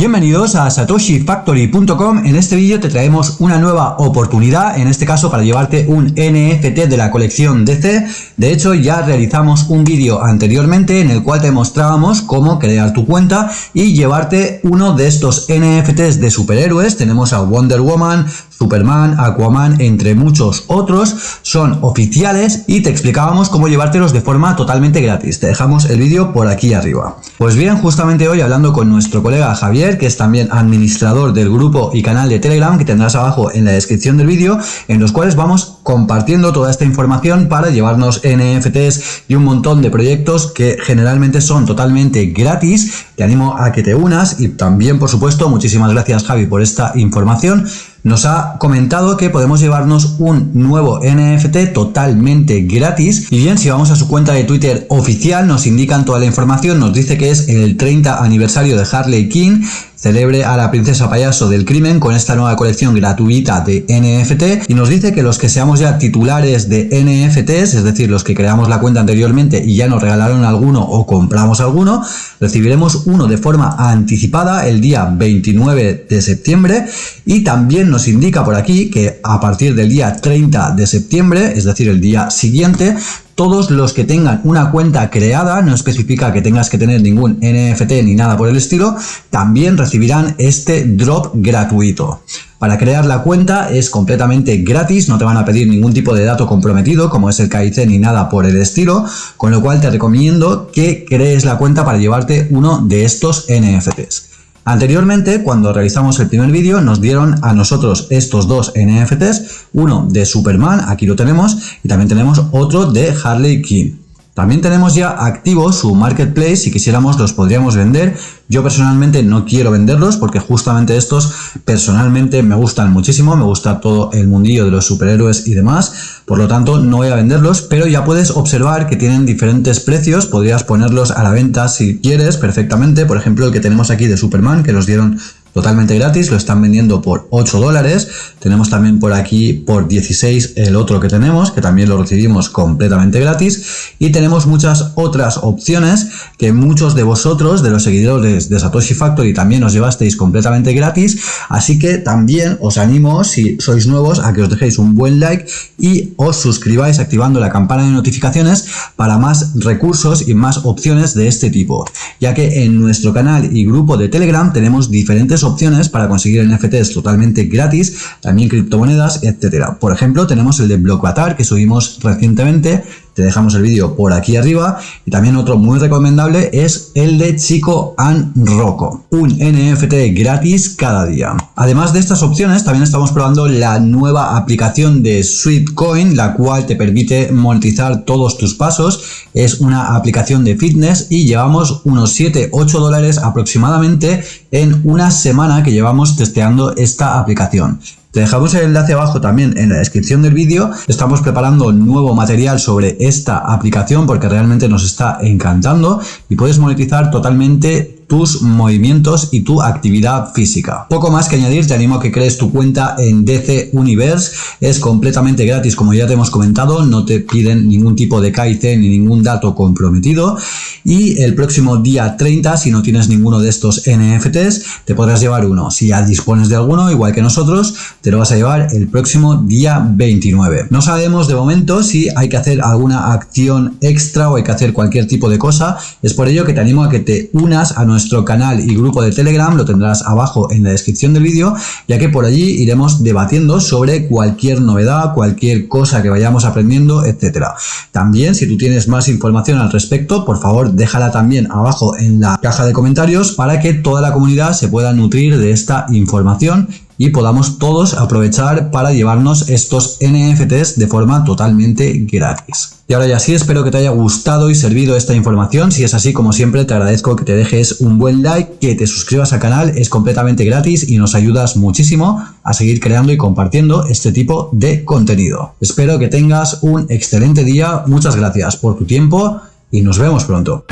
Bienvenidos a satoshifactory.com, en este vídeo te traemos una nueva oportunidad, en este caso para llevarte un NFT de la colección DC, de hecho ya realizamos un vídeo anteriormente en el cual te mostrábamos cómo crear tu cuenta y llevarte uno de estos NFTs de superhéroes, tenemos a Wonder Woman, Superman, Aquaman, entre muchos otros, son oficiales y te explicábamos cómo llevártelos de forma totalmente gratis. Te dejamos el vídeo por aquí arriba. Pues bien, justamente hoy hablando con nuestro colega Javier, que es también administrador del grupo y canal de Telegram que tendrás abajo en la descripción del vídeo, en los cuales vamos compartiendo toda esta información para llevarnos NFTs y un montón de proyectos que generalmente son totalmente gratis. Te animo a que te unas y también, por supuesto, muchísimas gracias Javi por esta información nos ha comentado que podemos llevarnos un nuevo NFT totalmente gratis. Y bien si vamos a su cuenta de Twitter oficial nos indican toda la información, nos dice que es el 30 aniversario de Harley King celebre a la princesa payaso del crimen con esta nueva colección gratuita de NFT y nos dice que los que seamos ya titulares de NFTs, es decir, los que creamos la cuenta anteriormente y ya nos regalaron alguno o compramos alguno, recibiremos uno de forma anticipada el día 29 de septiembre y también nos indica por aquí que a partir del día 30 de septiembre, es decir, el día siguiente, todos los que tengan una cuenta creada, no especifica que tengas que tener ningún NFT ni nada por el estilo, también recibirán este drop gratuito. Para crear la cuenta es completamente gratis, no te van a pedir ningún tipo de dato comprometido como es el KIC ni nada por el estilo, con lo cual te recomiendo que crees la cuenta para llevarte uno de estos NFTs. Anteriormente, cuando realizamos el primer vídeo, nos dieron a nosotros estos dos NFTs, uno de Superman, aquí lo tenemos, y también tenemos otro de Harley Quinn. También tenemos ya activo su marketplace, si quisiéramos los podríamos vender. Yo personalmente no quiero venderlos porque justamente estos personalmente me gustan muchísimo, me gusta todo el mundillo de los superhéroes y demás, por lo tanto no voy a venderlos, pero ya puedes observar que tienen diferentes precios, podrías ponerlos a la venta si quieres perfectamente, por ejemplo el que tenemos aquí de Superman que los dieron totalmente gratis, lo están vendiendo por 8 dólares, tenemos también por aquí por 16 el otro que tenemos, que también lo recibimos completamente gratis, y tenemos muchas otras opciones que muchos de vosotros, de los seguidores de Satoshi Factory, también os llevasteis completamente gratis, así que también os animo, si sois nuevos, a que os dejéis un buen like y os suscribáis activando la campana de notificaciones para más recursos y más opciones de este tipo, ya que en nuestro canal y grupo de Telegram tenemos diferentes opciones para conseguir NFTs totalmente gratis, también criptomonedas, etcétera. Por ejemplo, tenemos el de Blockbatar que subimos recientemente, dejamos el vídeo por aquí arriba y también otro muy recomendable es el de Chico and Rocco, un NFT gratis cada día. Además de estas opciones también estamos probando la nueva aplicación de Sweetcoin la cual te permite monetizar todos tus pasos, es una aplicación de fitness y llevamos unos 7-8 dólares aproximadamente en una semana que llevamos testeando esta aplicación. Te dejamos el enlace abajo también en la descripción del vídeo. Estamos preparando nuevo material sobre esta aplicación porque realmente nos está encantando y puedes monetizar totalmente tus movimientos y tu actividad física. Poco más que añadir, te animo a que crees tu cuenta en DC Universe, es completamente gratis como ya te hemos comentado, no te piden ningún tipo de KIC ni ningún dato comprometido y el próximo día 30, si no tienes ninguno de estos NFTs, te podrás llevar uno. Si ya dispones de alguno, igual que nosotros, te lo vas a llevar el próximo día 29. No sabemos de momento si hay que hacer alguna acción extra o hay que hacer cualquier tipo de cosa, es por ello que te animo a que te unas a nuestro canal y grupo de Telegram, lo tendrás abajo en la descripción del vídeo, ya que por allí iremos debatiendo sobre cualquier novedad, cualquier cosa que vayamos aprendiendo, etcétera. También, si tú tienes más información al respecto, por déjala también abajo en la caja de comentarios para que toda la comunidad se pueda nutrir de esta información y podamos todos aprovechar para llevarnos estos NFTs de forma totalmente gratis. Y ahora ya sí, espero que te haya gustado y servido esta información. Si es así, como siempre, te agradezco que te dejes un buen like, que te suscribas al canal, es completamente gratis y nos ayudas muchísimo a seguir creando y compartiendo este tipo de contenido. Espero que tengas un excelente día, muchas gracias por tu tiempo y nos vemos pronto.